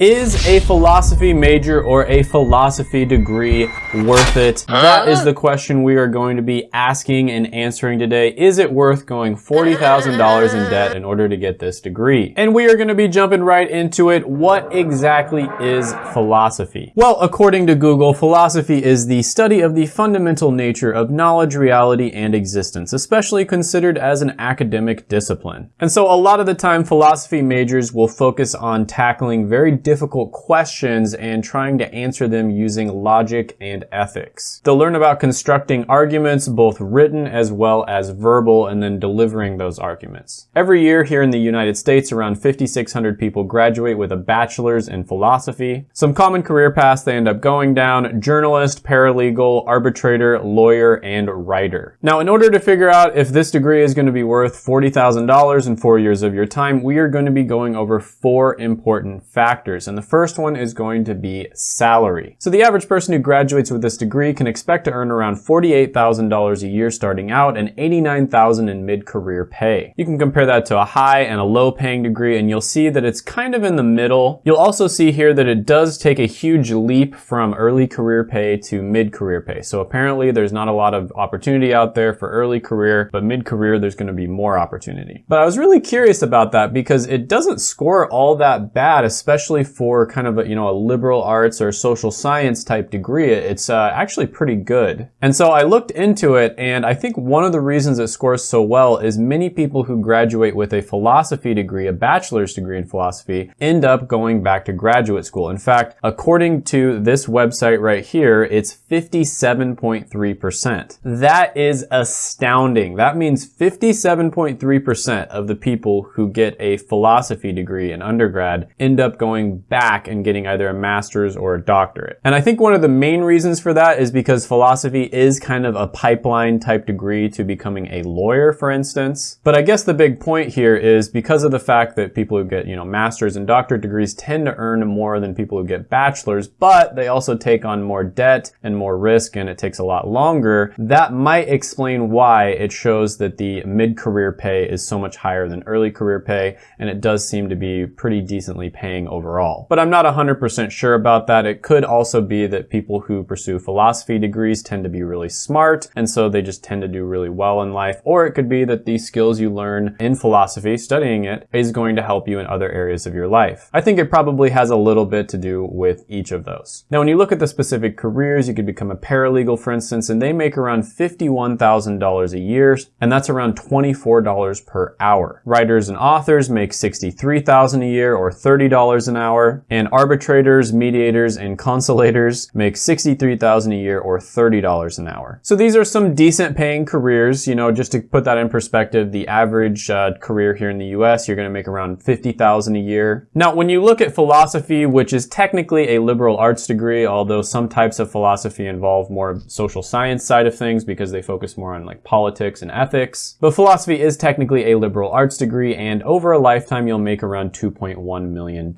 Is a philosophy major or a philosophy degree worth it? That is the question we are going to be asking and answering today. Is it worth going $40,000 in debt in order to get this degree? And we are going to be jumping right into it. What exactly is philosophy? Well, according to Google, philosophy is the study of the fundamental nature of knowledge, reality, and existence, especially considered as an academic discipline. And so a lot of the time, philosophy majors will focus on tackling very difficult questions and trying to answer them using logic and ethics. They'll learn about constructing arguments, both written as well as verbal, and then delivering those arguments. Every year here in the United States, around 5,600 people graduate with a bachelor's in philosophy. Some common career paths they end up going down, journalist, paralegal, arbitrator, lawyer, and writer. Now, in order to figure out if this degree is going to be worth $40,000 in four years of your time, we are going to be going over four important factors factors, and the first one is going to be salary. So the average person who graduates with this degree can expect to earn around $48,000 a year starting out and $89,000 in mid-career pay. You can compare that to a high and a low paying degree and you'll see that it's kind of in the middle. You'll also see here that it does take a huge leap from early career pay to mid-career pay. So apparently there's not a lot of opportunity out there for early career, but mid-career there's going to be more opportunity. But I was really curious about that because it doesn't score all that bad, especially for kind of a, you know, a liberal arts or social science type degree, it's uh, actually pretty good. And so I looked into it and I think one of the reasons it scores so well is many people who graduate with a philosophy degree, a bachelor's degree in philosophy, end up going back to graduate school. In fact, according to this website right here, it's 57.3%. That is astounding. That means 57.3% of the people who get a philosophy degree in undergrad end up going back and getting either a master's or a doctorate. And I think one of the main reasons for that is because philosophy is kind of a pipeline type degree to becoming a lawyer, for instance. But I guess the big point here is because of the fact that people who get, you know, master's and doctorate degrees tend to earn more than people who get bachelor's, but they also take on more debt and more risk and it takes a lot longer. That might explain why it shows that the mid-career pay is so much higher than early career pay and it does seem to be pretty decently paying overall overall. But I'm not 100% sure about that. It could also be that people who pursue philosophy degrees tend to be really smart, and so they just tend to do really well in life. Or it could be that the skills you learn in philosophy, studying it, is going to help you in other areas of your life. I think it probably has a little bit to do with each of those. Now, when you look at the specific careers, you could become a paralegal, for instance, and they make around $51,000 a year, and that's around $24 per hour. Writers and authors make $63,000 a year or $30 an hour hour, and arbitrators, mediators, and consolators make 63,000 a year or $30 an hour. So these are some decent paying careers, you know, just to put that in perspective, the average uh, career here in the US, you're gonna make around 50,000 a year. Now, when you look at philosophy, which is technically a liberal arts degree, although some types of philosophy involve more social science side of things because they focus more on like politics and ethics, but philosophy is technically a liberal arts degree, and over a lifetime, you'll make around $2.1 million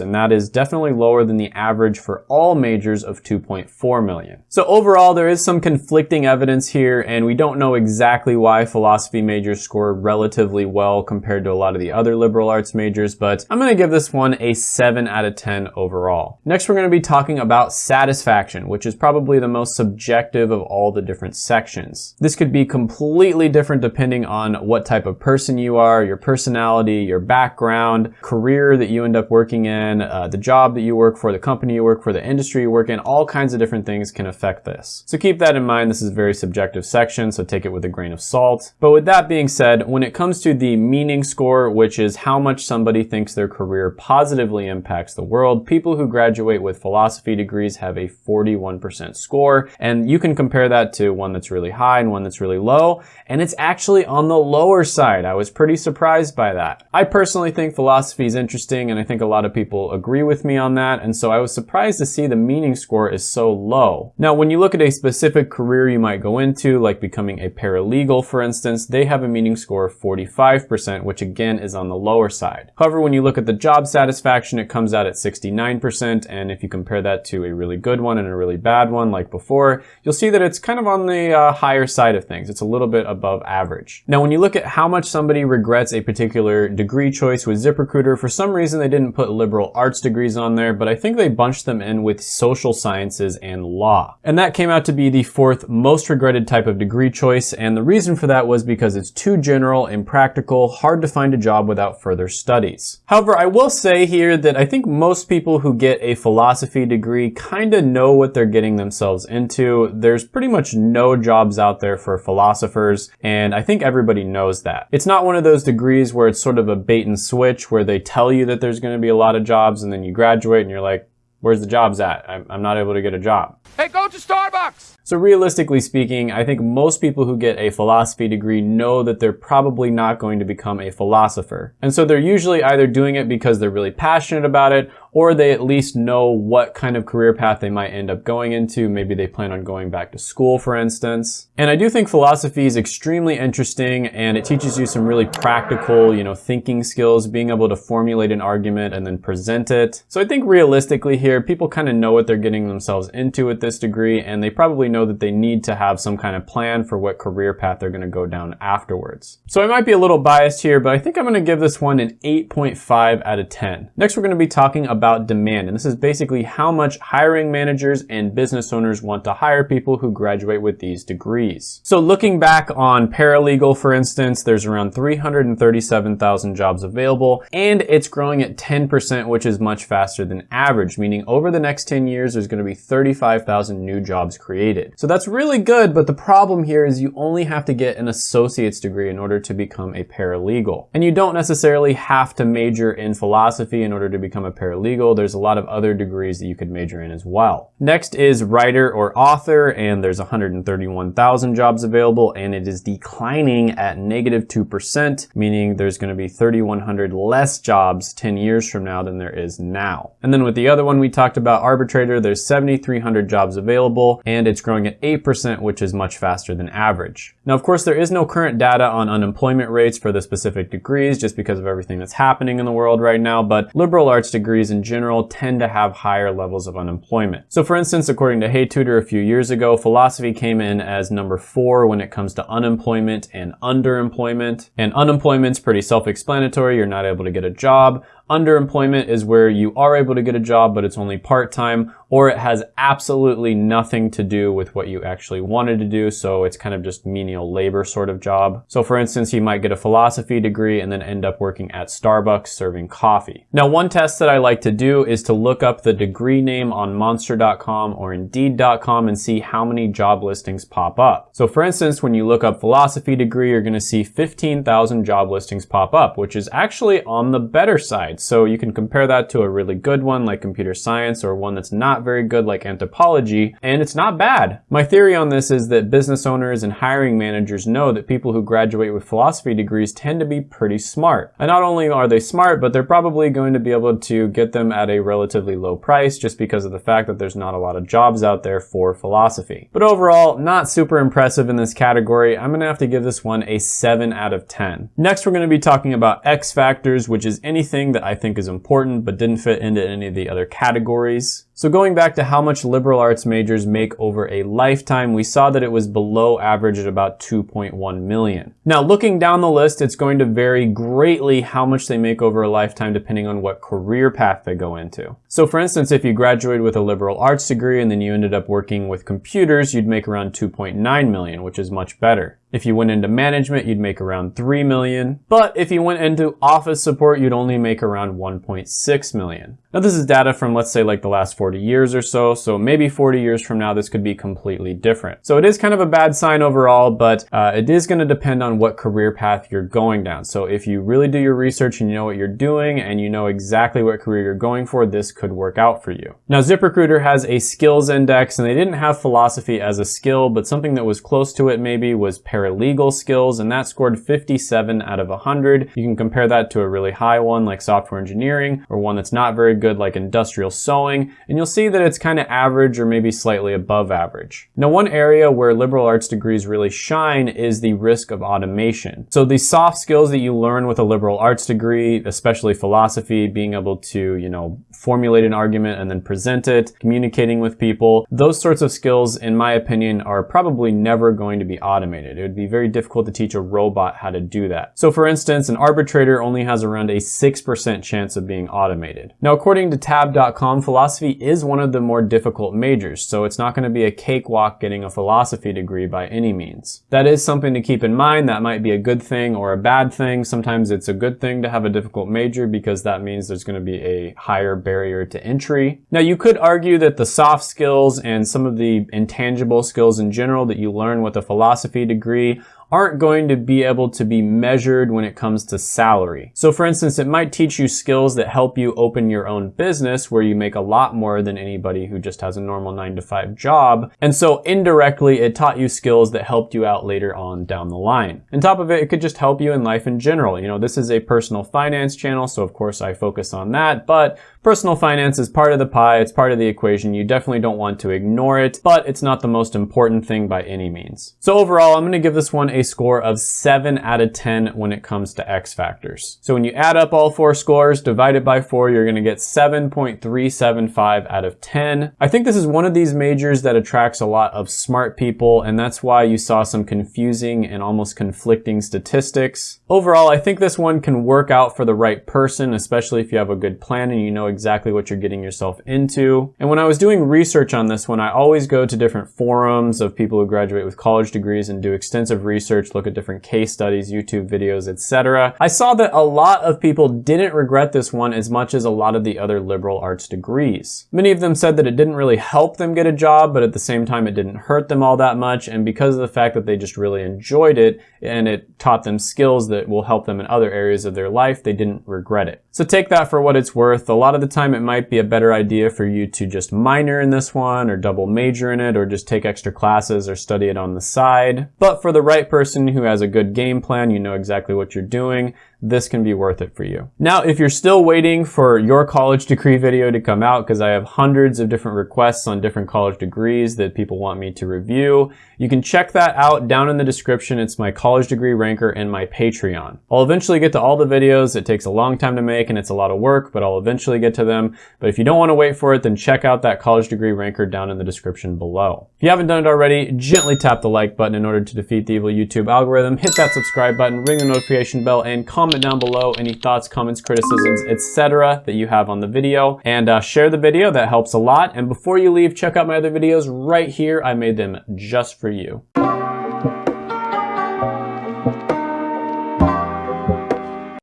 and that is definitely lower than the average for all majors of 2.4 million. So overall, there is some conflicting evidence here, and we don't know exactly why philosophy majors score relatively well compared to a lot of the other liberal arts majors, but I'm gonna give this one a 7 out of 10 overall. Next, we're gonna be talking about satisfaction, which is probably the most subjective of all the different sections. This could be completely different depending on what type of person you are, your personality, your background, career that you end up working in, uh, the job that you work for, the company you work for, the industry you work in, all kinds of different things can affect this. So keep that in mind. This is a very subjective section, so take it with a grain of salt. But with that being said, when it comes to the meaning score, which is how much somebody thinks their career positively impacts the world, people who graduate with philosophy degrees have a 41% score. And you can compare that to one that's really high and one that's really low. And it's actually on the lower side. I was pretty surprised by that. I personally think philosophy is interesting and I think a lot of people people agree with me on that, and so I was surprised to see the meaning score is so low. Now, when you look at a specific career you might go into, like becoming a paralegal, for instance, they have a meaning score of 45%, which again is on the lower side. However, when you look at the job satisfaction, it comes out at 69%, and if you compare that to a really good one and a really bad one, like before, you'll see that it's kind of on the uh, higher side of things. It's a little bit above average. Now, when you look at how much somebody regrets a particular degree choice with ZipRecruiter, for some reason they didn't put liberal liberal arts degrees on there, but I think they bunched them in with social sciences and law. And that came out to be the fourth most regretted type of degree choice, and the reason for that was because it's too general, impractical, hard to find a job without further studies. However, I will say here that I think most people who get a philosophy degree kind of know what they're getting themselves into. There's pretty much no jobs out there for philosophers, and I think everybody knows that. It's not one of those degrees where it's sort of a bait and switch where they tell you that there's going to be a lot of jobs and then you graduate and you're like, where's the jobs at? I'm not able to get a job. Hey, go to Starbucks! So realistically speaking, I think most people who get a philosophy degree know that they're probably not going to become a philosopher. And so they're usually either doing it because they're really passionate about it or they at least know what kind of career path they might end up going into. Maybe they plan on going back to school, for instance. And I do think philosophy is extremely interesting and it teaches you some really practical, you know, thinking skills, being able to formulate an argument and then present it. So I think realistically here, people kind of know what they're getting themselves into with this degree and they probably know that they need to have some kind of plan for what career path they're going to go down afterwards. So I might be a little biased here, but I think I'm going to give this one an 8.5 out of 10. Next, we're going to be talking about about demand. And this is basically how much hiring managers and business owners want to hire people who graduate with these degrees. So looking back on paralegal, for instance, there's around 337,000 jobs available and it's growing at 10%, which is much faster than average, meaning over the next 10 years, there's gonna be 35,000 new jobs created. So that's really good, but the problem here is you only have to get an associate's degree in order to become a paralegal. And you don't necessarily have to major in philosophy in order to become a paralegal legal, there's a lot of other degrees that you could major in as well. Next is writer or author, and there's 131,000 jobs available, and it is declining at negative 2%, meaning there's gonna be 3,100 less jobs 10 years from now than there is now. And then with the other one we talked about, arbitrator, there's 7,300 jobs available, and it's growing at 8%, which is much faster than average. Now, of course, there is no current data on unemployment rates for the specific degrees, just because of everything that's happening in the world right now, but liberal arts degrees in general tend to have higher levels of unemployment. So for instance, according to HeyTutor a few years ago, philosophy came in as number four when it comes to unemployment and underemployment. And unemployment's pretty self-explanatory. You're not able to get a job. Underemployment is where you are able to get a job, but it's only part-time, or it has absolutely nothing to do with what you actually wanted to do, so it's kind of just menial labor sort of job. So for instance, you might get a philosophy degree and then end up working at Starbucks serving coffee. Now, one test that I like to do is to look up the degree name on monster.com or indeed.com and see how many job listings pop up. So for instance, when you look up philosophy degree, you're gonna see 15,000 job listings pop up, which is actually on the better side. So you can compare that to a really good one like computer science or one that's not very good like anthropology, and it's not bad. My theory on this is that business owners and hiring managers know that people who graduate with philosophy degrees tend to be pretty smart. And not only are they smart, but they're probably going to be able to get them at a relatively low price just because of the fact that there's not a lot of jobs out there for philosophy. But overall, not super impressive in this category. I'm gonna have to give this one a 7 out of 10. Next, we're gonna be talking about X factors, which is anything that I think is important but didn't fit into any of the other categories. So going back to how much liberal arts majors make over a lifetime, we saw that it was below average at about 2.1 million. Now looking down the list, it's going to vary greatly how much they make over a lifetime depending on what career path they go into. So for instance, if you graduated with a liberal arts degree and then you ended up working with computers, you'd make around 2.9 million, which is much better. If you went into management, you'd make around 3 million. But if you went into office support, you'd only make around 1.6 million. Now this is data from let's say like the last 40 years or so, so maybe 40 years from now this could be completely different. So it is kind of a bad sign overall, but uh, it is going to depend on what career path you're going down. So if you really do your research and you know what you're doing and you know exactly what career you're going for, this could work out for you. Now ZipRecruiter has a skills index and they didn't have philosophy as a skill, but something that was close to it maybe was paralegal skills and that scored 57 out of 100. You can compare that to a really high one like software engineering or one that's not very good like industrial sewing and and you'll see that it's kind of average or maybe slightly above average. Now, one area where liberal arts degrees really shine is the risk of automation. So the soft skills that you learn with a liberal arts degree, especially philosophy, being able to, you know, formulate an argument and then present it, communicating with people, those sorts of skills, in my opinion, are probably never going to be automated. It would be very difficult to teach a robot how to do that. So for instance, an arbitrator only has around a 6% chance of being automated. Now, according to tab.com, philosophy is one of the more difficult majors, so it's not going to be a cakewalk getting a philosophy degree by any means. That is something to keep in mind. That might be a good thing or a bad thing. Sometimes it's a good thing to have a difficult major because that means there's going to be a higher barrier to entry. Now, you could argue that the soft skills and some of the intangible skills in general that you learn with a philosophy degree aren't going to be able to be measured when it comes to salary. So for instance, it might teach you skills that help you open your own business where you make a lot more than anybody who just has a normal nine to five job. And so indirectly, it taught you skills that helped you out later on down the line. On top of it, it could just help you in life in general. You know, this is a personal finance channel, so of course I focus on that, but Personal finance is part of the pie, it's part of the equation. You definitely don't want to ignore it, but it's not the most important thing by any means. So overall, I'm gonna give this one a score of 7 out of 10 when it comes to X factors. So when you add up all four scores, divide it by 4, you're gonna get 7.375 out of 10. I think this is one of these majors that attracts a lot of smart people, and that's why you saw some confusing and almost conflicting statistics. Overall, I think this one can work out for the right person, especially if you have a good plan and you know exactly what you're getting yourself into. And when I was doing research on this one, I always go to different forums of people who graduate with college degrees and do extensive research, look at different case studies, YouTube videos, etc. I saw that a lot of people didn't regret this one as much as a lot of the other liberal arts degrees. Many of them said that it didn't really help them get a job, but at the same time it didn't hurt them all that much. And because of the fact that they just really enjoyed it and it taught them skills that will help them in other areas of their life, they didn't regret it. So take that for what it's worth. A lot of the time it might be a better idea for you to just minor in this one or double major in it or just take extra classes or study it on the side. But for the right person who has a good game plan, you know exactly what you're doing, this can be worth it for you. Now, if you're still waiting for your college degree video to come out, because I have hundreds of different requests on different college degrees that people want me to review, you can check that out down in the description. It's my college degree ranker and my Patreon. I'll eventually get to all the videos. It takes a long time to make and it's a lot of work, but I'll eventually get to them. But if you don't want to wait for it, then check out that college degree ranker down in the description below. If you haven't done it already, gently tap the like button in order to defeat the evil YouTube algorithm, hit that subscribe button, ring the notification bell, and comment comment down below any thoughts, comments, criticisms, etc. that you have on the video and uh, share the video. That helps a lot. And before you leave, check out my other videos right here. I made them just for you.